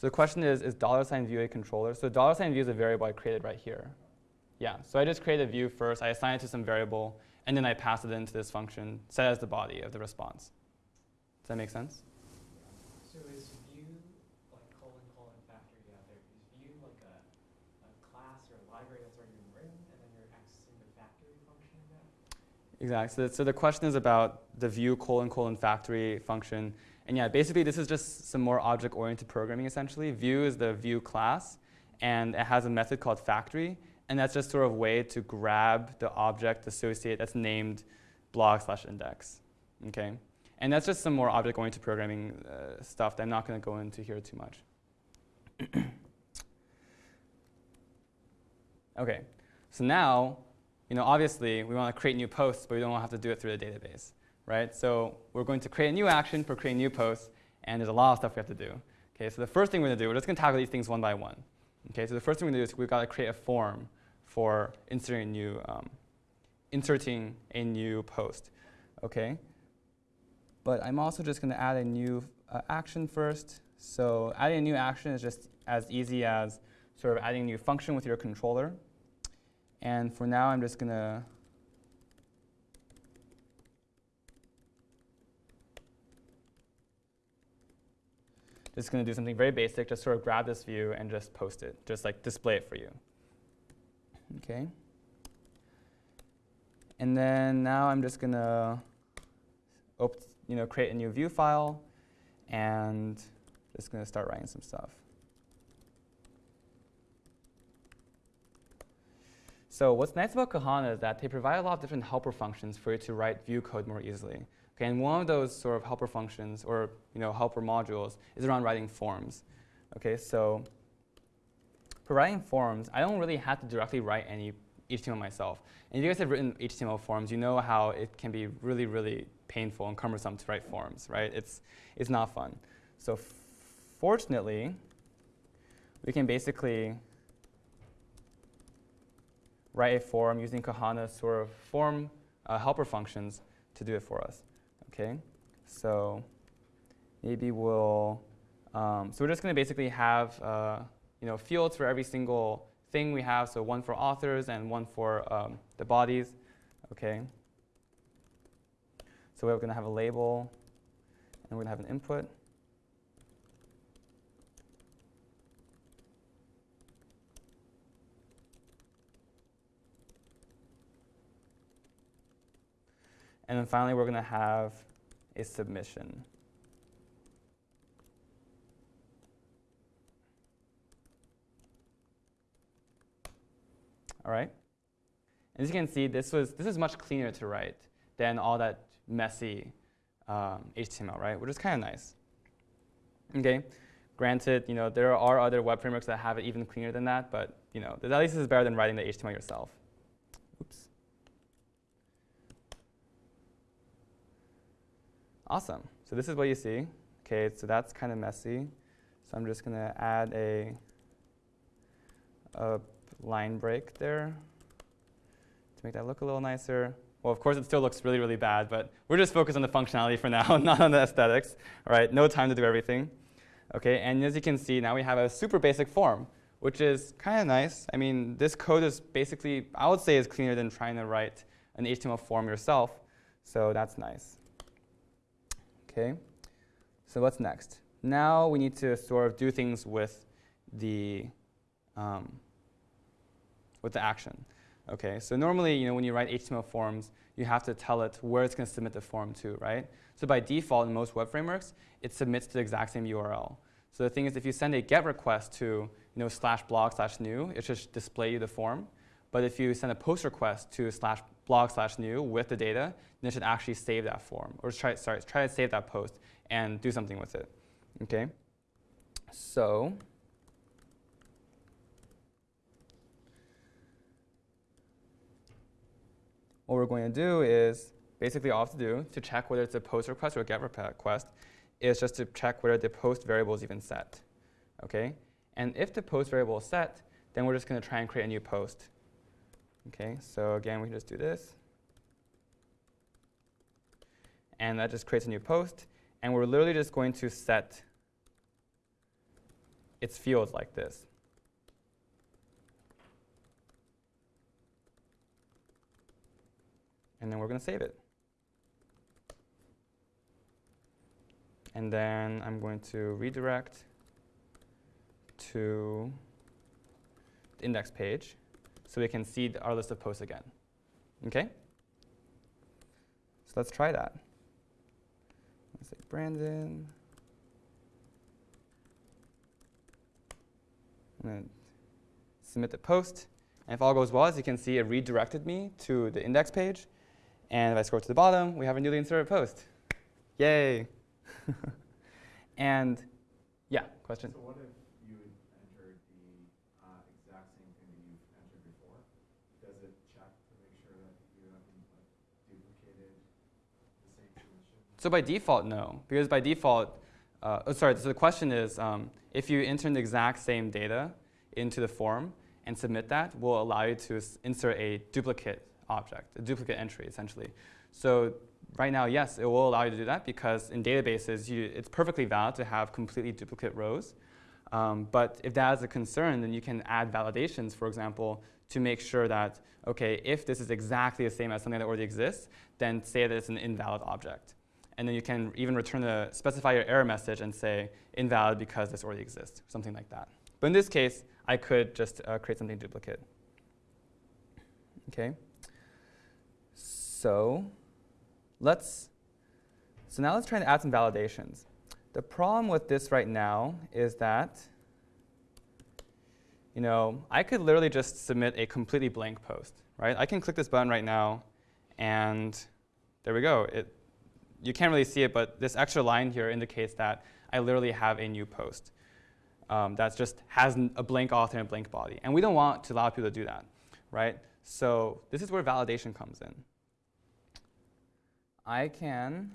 So the question is, is dollar sign view a controller? So dollar sign view is a variable I created right here. Yeah, so I just created a view first, I assign it to some variable, and then I pass it into this function, set as the body of the response. Does that make sense? So is view like colon colon factory out there? Is view like a, a class or a library that's already been written, and then you're accessing the factory function of that? Exactly. So, so the question is about the view colon colon factory function. And yeah, basically this is just some more object-oriented programming essentially. View is the view class, and it has a method called factory. And that's just sort of a way to grab the object associate that's named blog slash index. Okay? And that's just some more object-oriented programming uh, stuff that I'm not going to go into here too much. okay, so now, you know, obviously we want to create new posts, but we don't want to have to do it through the database, right? So we're going to create a new action for creating new posts, and there's a lot of stuff we have to do. Okay, so the first thing we're going to do, we're just going to tackle these things one by one. Okay, so the first thing we're going to do is we've got to create a form for inserting a new, um, inserting a new post. Okay, but I'm also just going to add a new uh, action first. So adding a new action is just as easy as sort of adding a new function with your controller. And for now, I'm just going to just going to do something very basic, just sort of grab this view and just post it, just like display it for you. Okay. And then now I'm just going to you know, create a new view file and just going to start writing some stuff. So what's nice about Kohana is that they provide a lot of different helper functions for you to write view code more easily. Okay, and one of those sort of helper functions or you know helper modules is around writing forms. Okay, so for writing forms, I don't really have to directly write any HTML myself. And if you guys have written HTML forms, you know how it can be really, really painful and cumbersome to write forms, right? It's, it's not fun. So fortunately, we can basically write a form using Kohana's sort of form uh, helper functions to do it for us. Okay, so maybe we'll. Um, so we're just going to basically have uh, you know fields for every single thing we have. So one for authors and one for um, the bodies. Okay. So we're going to have a label, and we're going to have an input. And then finally, we're going to have a submission. All right? As you can see, this, was, this is much cleaner to write than all that messy um, HTML, right? Which is kind of nice. Okay, granted, you know, there are other web frameworks that have it even cleaner than that, but you know, at least this is better than writing the HTML yourself. Oops. Awesome. So this is what you see. Okay, so that's kind of messy. So I'm just going to add a, a line break there to make that look a little nicer. Well, of course, it still looks really, really bad, but we're just focused on the functionality for now, not on the aesthetics. All right, no time to do everything. Okay, and as you can see, now we have a super basic form, which is kind of nice. I mean, this code is basically, I would say, is cleaner than trying to write an HTML form yourself. So that's nice. Okay, so what's next? Now we need to sort of do things with the um, with the action. Okay, so normally, you know, when you write HTML forms, you have to tell it where it's going to submit the form to, right? So by default, in most web frameworks, it submits to the exact same URL. So the thing is, if you send a GET request to, you know, slash blog slash new, it should display you the form. But if you send a post request to slash blog slash new with the data, then it should actually save that form, or try, sorry, try to save that post and do something with it. Okay. So what we're going to do is basically all I have to do to check whether it's a post request or a get request is just to check whether the post variable is even set. Okay? And if the post variable is set, then we're just going to try and create a new post. Okay, so again, we can just do this. And that just creates a new post. And we're literally just going to set its fields like this. and then we're going to save it. And then I'm going to redirect to the index page so we can see our list of posts again. Okay? So let's try that. Let's say Brandon. Going to submit the post. And if all goes well, as you can see, it redirected me to the index page. And if I scroll to the bottom, we have a newly inserted post. Yay. and yeah, question? So what if you entered the uh, exact same thing that you've entered before? Does it check to make sure that you haven't like, duplicated the same submission? So by default, no. Because by default, uh, oh, sorry, so the question is, um, if you enter the exact same data into the form and submit that, will allow you to insert a duplicate object, a duplicate entry, essentially. So right now, yes, it will allow you to do that because in databases, you, it's perfectly valid to have completely duplicate rows. Um, but if that is a concern, then you can add validations, for example, to make sure that, OK, if this is exactly the same as something that already exists, then say that it's an invalid object. And then you can even return the, specify your error message and say invalid because this already exists, something like that. But in this case, I could just uh, create something duplicate. Okay. So let's, so now let's try to add some validations. The problem with this right now is that, you know, I could literally just submit a completely blank post, right? I can click this button right now, and there we go. It, you can't really see it, but this extra line here indicates that I literally have a new post um, that just has a blank author and a blank body. And we don't want to allow people to do that, right? So this is where validation comes in. I can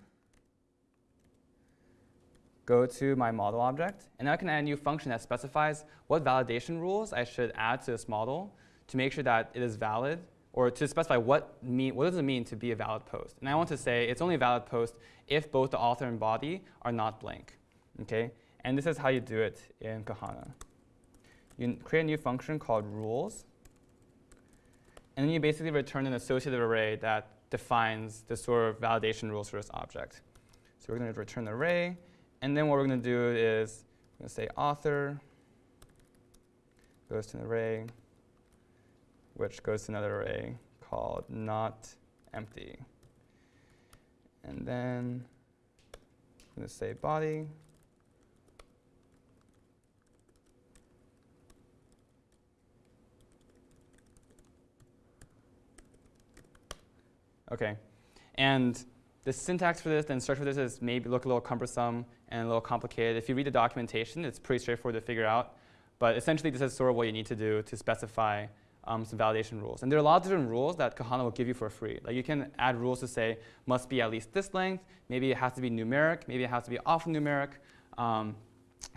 go to my model object, and I can add a new function that specifies what validation rules I should add to this model to make sure that it is valid, or to specify what, mean, what does it mean to be a valid post. And I want to say it's only a valid post if both the author and body are not blank. Okay? And this is how you do it in Kohana. You create a new function called rules, and then you basically return an associative array that defines the sort of validation rules for this object. So we're going to return the array. And then what we're going to do is we're going to say author goes to an array, which goes to another array called not empty. And then I'm going to say body. Okay. And the syntax for this, the structure for this is maybe look a little cumbersome and a little complicated. If you read the documentation, it's pretty straightforward to figure out. But essentially, this is sort of what you need to do to specify um, some validation rules. And there are a lot of different rules that Kohana will give you for free. Like you can add rules to say, must be at least this length, maybe it has to be numeric, maybe it has to be alphanumeric, um,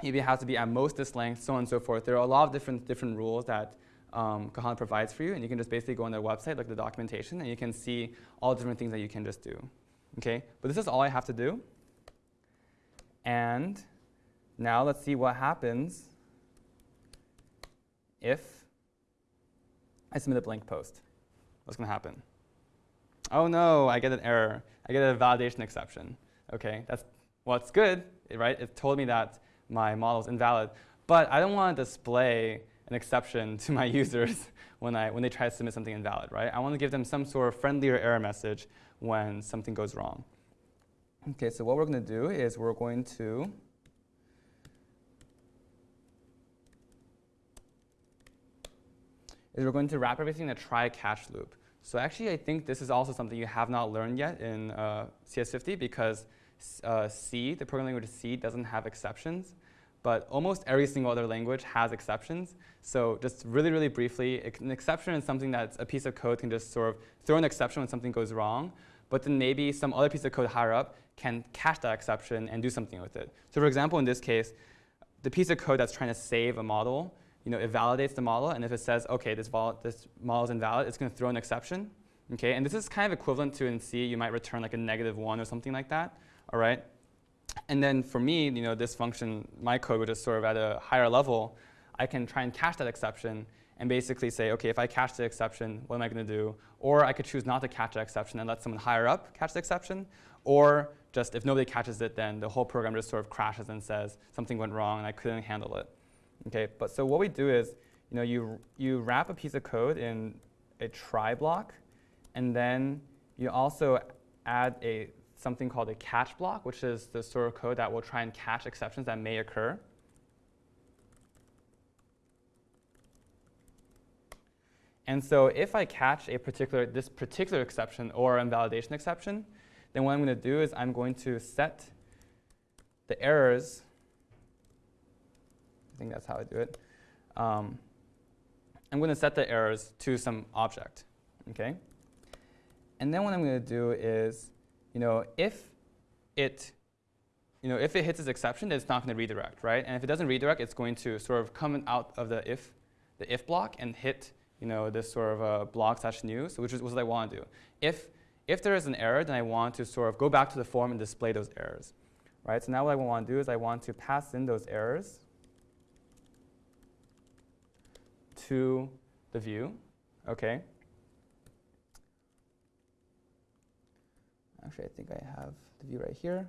maybe it has to be at most this length, so on and so forth. There are a lot of different, different rules that um, Kohana provides for you, and you can just basically go on their website, at the documentation, and you can see all different things that you can just do. Okay, but this is all I have to do. And now let's see what happens if I submit a blank post. What's going to happen? Oh no, I get an error. I get a validation exception. Okay, that's well, it's good, right? It told me that my model is invalid, but I don't want to display an exception to my users when, I, when they try to submit something invalid, right? I want to give them some sort of friendlier error message when something goes wrong. Okay, so what we're going to do is we're going to is we're going to wrap everything in a try-catch loop. So actually, I think this is also something you have not learned yet in uh, CS50 because uh, C, the programming language C, doesn't have exceptions. But almost every single other language has exceptions. So just really, really briefly, an exception is something that a piece of code can just sort of throw an exception when something goes wrong. But then maybe some other piece of code higher up can catch that exception and do something with it. So for example, in this case, the piece of code that's trying to save a model you know, it validates the model, and if it says, okay, this, this model is invalid, it's going to throw an exception. Okay, and this is kind of equivalent to in C, you might return like a negative one or something like that. All right, and then for me, you know, this function, my code, which is sort of at a higher level, I can try and catch that exception and basically say, okay, if I catch the exception, what am I going to do? Or I could choose not to catch the exception and let someone higher up catch the exception. Or just if nobody catches it, then the whole program just sort of crashes and says something went wrong and I couldn't handle it. Okay, but so what we do is, you know, you, you wrap a piece of code in a try block, and then you also add a something called a catch block, which is the sort of code that will try and catch exceptions that may occur. And so if I catch a particular, this particular exception or invalidation exception, then what I'm going to do is I'm going to set the errors I think that's how I do it. Um, I'm going to set the errors to some object, okay? And then what I'm going to do is, you know, if it, you know, if it hits this exception, then it's not going to redirect, right? And if it doesn't redirect, it's going to sort of come out of the if, the if block and hit, you know, this sort of uh, block slash new, so which is what I want to do. If if there is an error, then I want to sort of go back to the form and display those errors, right? So now what I want to do is I want to pass in those errors to the view, okay? Actually, I think I have the view right here.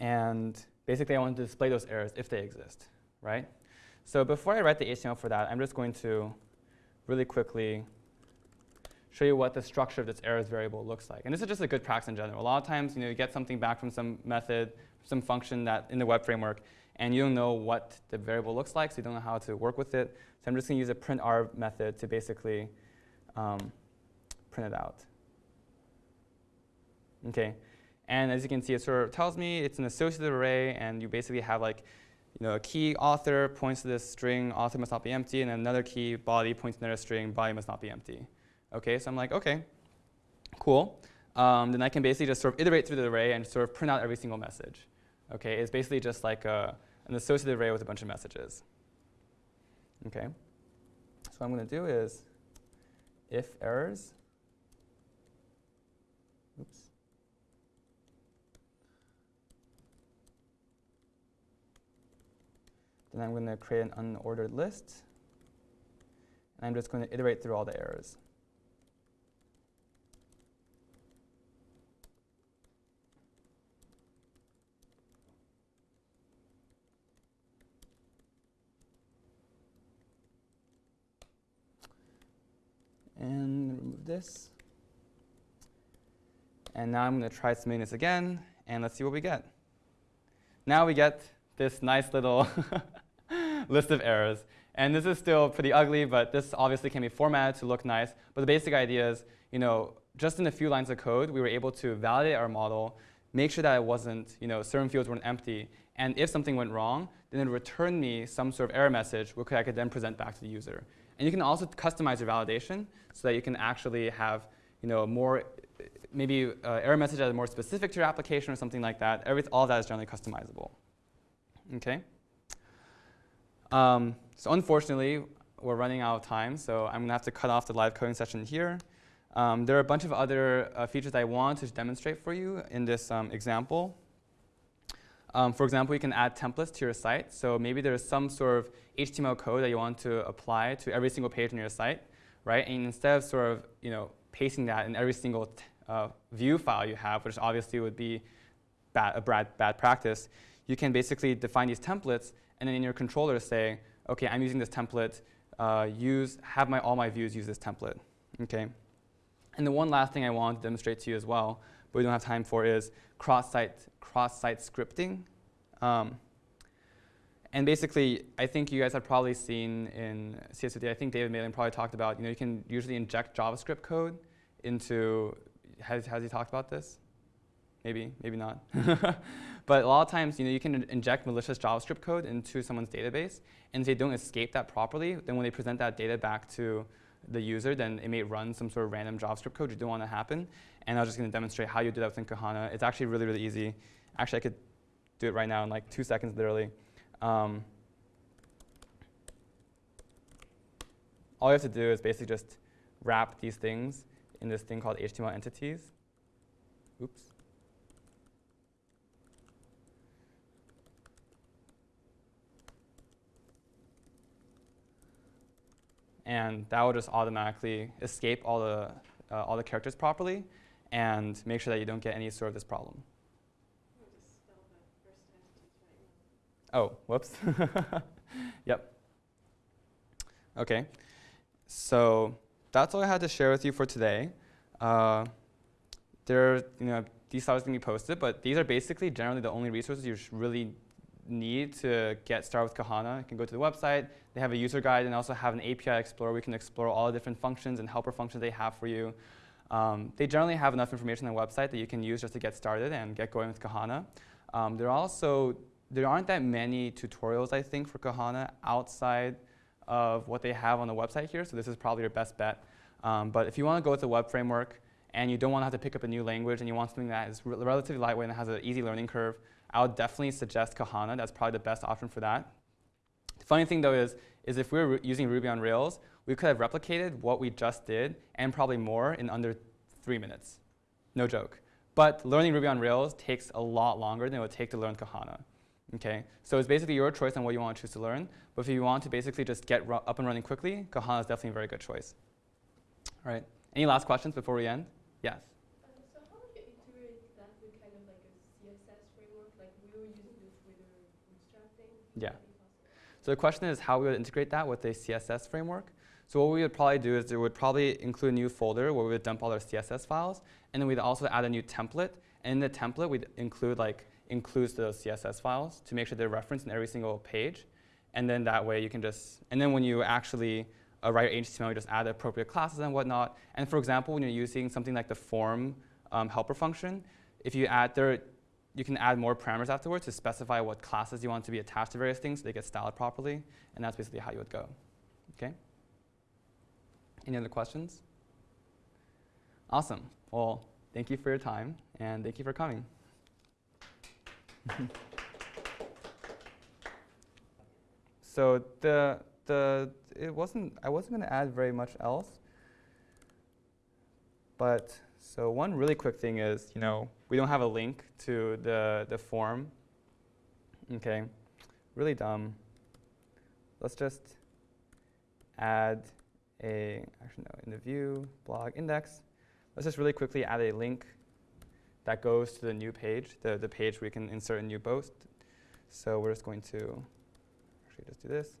And basically, I want to display those errors if they exist, right? So before I write the HTML for that, I'm just going to really quickly show you what the structure of this errors variable looks like. And this is just a good practice in general. A lot of times, you know, you get something back from some method, some function that in the web framework, and you don't know what the variable looks like, so you don't know how to work with it. So I'm just going to use a print_r method to basically um, print it out. Okay, and as you can see, it sort of tells me it's an associative array, and you basically have like, you know, a key author points to this string, author must not be empty, and another key body points to another string, body must not be empty. Okay, so I'm like, okay, cool. Um, then I can basically just sort of iterate through the array and sort of print out every single message. Okay, it's basically just like a, an associative array with a bunch of messages. Okay, so what I'm going to do is if errors, oops, then I'm going to create an unordered list, and I'm just going to iterate through all the errors. This. And now I'm going to try submitting this again, and let's see what we get. Now we get this nice little list of errors. And this is still pretty ugly, but this obviously can be formatted to look nice. But the basic idea is, you know, just in a few lines of code, we were able to validate our model, make sure that it wasn't, you know, certain fields weren't empty, And if something went wrong, then it would return me some sort of error message, which I could then present back to the user. And you can also customize your validation so that you can actually have you know, more, maybe uh, error message that is more specific to your application or something like that. Every, all that is generally customizable. Okay? Um, so unfortunately, we're running out of time, so I'm going to have to cut off the live coding session here. Um, there are a bunch of other uh, features I want to demonstrate for you in this um, example. Um, for example, you can add templates to your site. So maybe there's some sort of HTML code that you want to apply to every single page on your site, right? And instead of sort of you know pasting that in every single uh, view file you have, which obviously would be bad, a bad, bad practice, you can basically define these templates and then in your controller say, okay, I'm using this template, uh, use, have my, all my views use this template, okay? And the one last thing I want to demonstrate to you as well, but we don't have time for, is cross-site cross-site scripting. Um, and basically, I think you guys have probably seen in CS50, I think David Malan probably talked about, you know, you can usually inject JavaScript code into, has, has he talked about this? Maybe, maybe not. but a lot of times, you know, you can inject malicious JavaScript code into someone's database, and if they don't escape that properly, then when they present that data back to the user, then it may run some sort of random JavaScript code you don't want to happen. And I was just going to demonstrate how you do that within Kohana. It's actually really, really easy. Actually, I could do it right now in like two seconds, literally. Um, all you have to do is basically just wrap these things in this thing called HTML entities. Oops. And that will just automatically escape all the, uh, all the characters properly and make sure that you don't get any sort of this problem. Oh, whoops. yep. Okay. So that's all I had to share with you for today. Uh, there, you know, these slides can be posted, but these are basically generally the only resources you really need to get started with Kohana. You can go to the website. They have a user guide and also have an API Explorer we can explore all the different functions and helper functions they have for you. Um, they generally have enough information on the website that you can use just to get started and get going with Kohana. Um, there are also there aren't that many tutorials, I think, for Kohana outside of what they have on the website here, so this is probably your best bet. Um, but if you want to go with the web framework and you don't want to have to pick up a new language and you want something that is re relatively lightweight and has an easy learning curve, I would definitely suggest Kohana. That's probably the best option for that. The funny thing, though, is, is if we were using Ruby on Rails, we could have replicated what we just did and probably more in under three minutes. No joke. But learning Ruby on Rails takes a lot longer than it would take to learn Kohana. Okay, so it's basically your choice on what you want to choose to learn. But if you want to basically just get up and running quickly, Kohana is definitely a very good choice. All right. Any last questions before we end? Yes. Uh, so how do you integrate that with kind of like a CSS framework? Like we were using the Twitter Bootstrap thing. Yeah. So the question is how we would integrate that with a CSS framework. So what we would probably do is we would probably include a new folder where we would dump all our CSS files, and then we'd also add a new template. And in the template, we'd include like includes those CSS files to make sure they're referenced in every single page. And then that way you can just, and then when you actually uh, write your HTML, you just add appropriate classes and whatnot. And for example, when you're using something like the form um, helper function, if you add there, you can add more parameters afterwards to specify what classes you want to be attached to various things so they get styled properly. And that's basically how you would go. Okay? Any other questions? Awesome. Well, thank you for your time, and thank you for coming. so the the it wasn't I wasn't going to add very much else. But so one really quick thing is, you know, we don't have a link to the the form. Okay, really dumb. Let's just add a actually no in the view blog index. Let's just really quickly add a link that goes to the new page, the, the page you can insert a new post. So we're just going to actually just do this.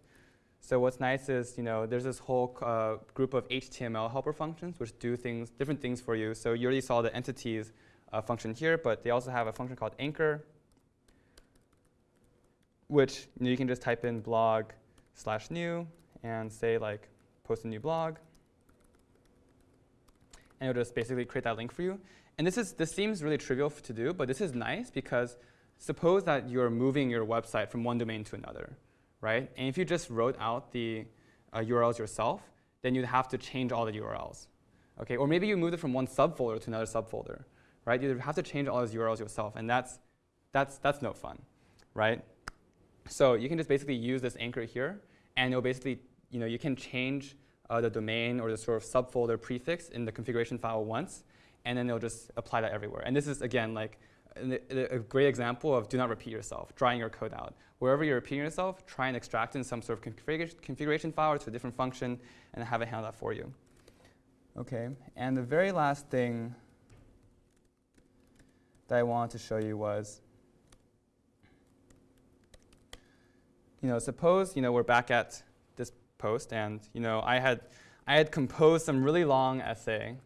So what's nice is, you know, there's this whole uh, group of HTML helper functions which do things, different things for you. So you already saw the entities uh, function here, but they also have a function called anchor, which you, know, you can just type in blog slash new and say like post a new blog. And it'll just basically create that link for you. And this, is, this seems really trivial to do, but this is nice because suppose that you're moving your website from one domain to another, right? And if you just wrote out the uh, URLs yourself, then you'd have to change all the URLs. Okay, or maybe you moved it from one subfolder to another subfolder, right? You'd have to change all those URLs yourself, and that's, that's, that's no fun, right? So you can just basically use this anchor here, and you'll basically, you know, you can change uh, the domain or the sort of subfolder prefix in the configuration file once, and then it'll just apply that everywhere. And this is, again, like a, great example of do not repeat yourself, drawing your code out. Wherever you're repeating yourself, try and extract in some sort of config configuration file to a different function, and have it handle that for you. Okay, and the very last thing that I wanted to show you was, you know, suppose, you know, we're back at this post and, you know, I had, I had composed some really long essay,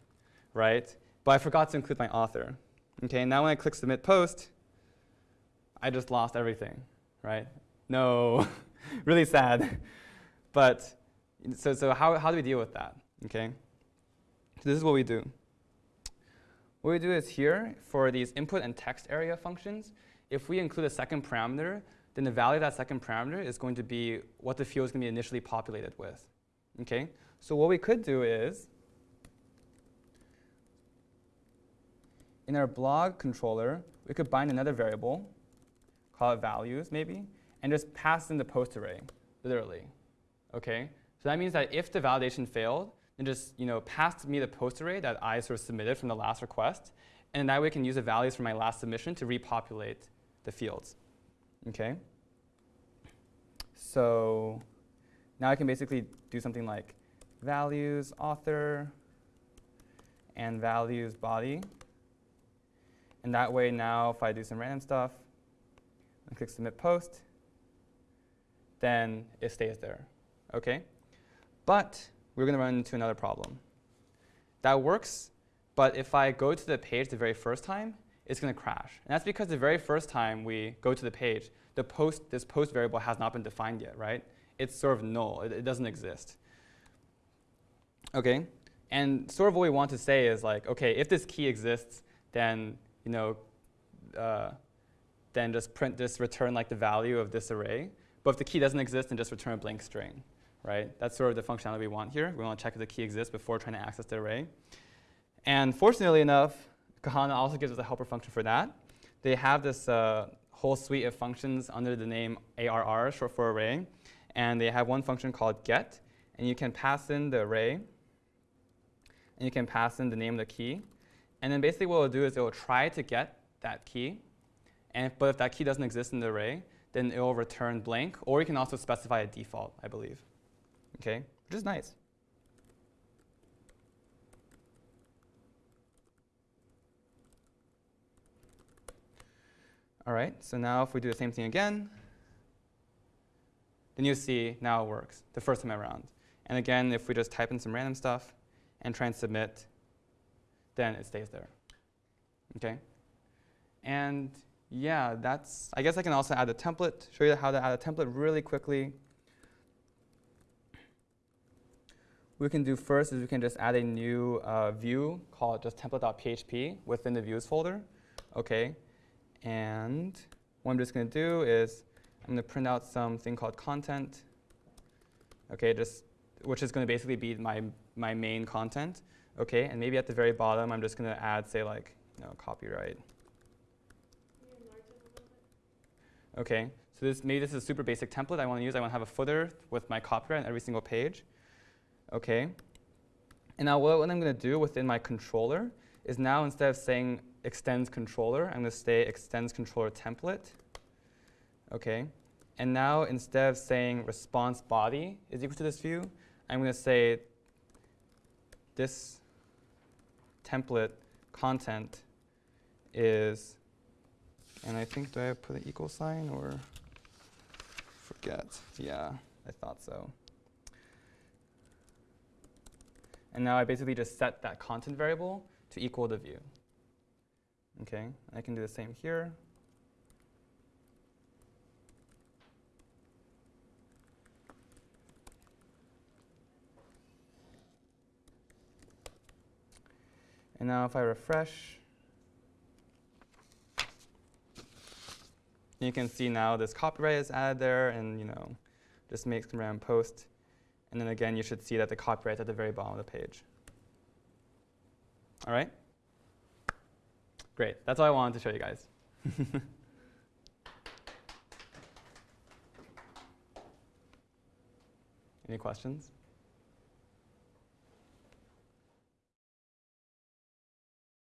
right? But I forgot to include my author. Okay, now when I click submit post, I just lost everything, right? No, really sad. But so, so how, how do we deal with that, okay? So this is what we do. What we do is here, for these input and text area functions, if we include a second parameter, then the value of that second parameter is going to be what the field is going to be initially populated with. Okay? So what we could do is, in our blog controller, we could bind another variable, call it values maybe, and just pass in the post array, literally. Okay? So that means that if the validation failed, and just you know, pass me the post array that I sort of submitted from the last request. And that way I can use the values from my last submission to repopulate the fields. Okay? So now I can basically do something like values author and values body. And that way now if I do some random stuff and click submit post, then it stays there. Okay? But we're going to run into another problem. That works, but if I go to the page the very first time, it's going to crash. And that's because the very first time we go to the page, the post, this post variable has not been defined yet, right? It's sort of null. It, it doesn't exist. Okay? And sort of what we want to say is like, okay, if this key exists, then you know, uh, then just print this return like the value of this array. But if the key doesn't exist, then just return a blank string right? That's sort of the functionality we want here. We want to check if the key exists before trying to access the array. And fortunately enough, Kohana also gives us a helper function for that. They have this uh, whole suite of functions under the name ARR, short for array. And they have one function called get. And you can pass in the array. And you can pass in the name of the key. And then basically what it'll do is it will try to get that key. And but if that key doesn't exist in the array, then it will return blank. Or you can also specify a default, I believe okay, which is nice. All right, so now if we do the same thing again, then you see now it works the first time around. And again, if we just type in some random stuff and try and submit, then it stays there. Okay? And yeah, that's, I guess I can also add a template, show you how to add a template really quickly. We can do first is we can just add a new uh, view called just template.php within the views folder. Okay, and what I'm just going to do is I'm going to print out something called content. Okay, just which is going to basically be my my main content. Okay, and maybe at the very bottom I'm just going to add say like you know copyright. Okay, so this maybe this is a super basic template I want to use. I want to have a footer with my copyright on every single page. Okay. And now what, what I'm going to do within my controller is now instead of saying extends controller, I'm going to say extends controller template. Okay. And now instead of saying response body is equal to this view, I'm going to say this template content is, and I think, do I put an equal sign or forget? Yeah, I thought so. And now I basically just set that content variable to equal the view. Okay, I can do the same here. And now if I refresh, you can see now this copyright is added there, and you know, just makes some random post. And then again, you should see that the copyright's at the very bottom of the page. All right? Great. That's all I wanted to show you guys. Any questions?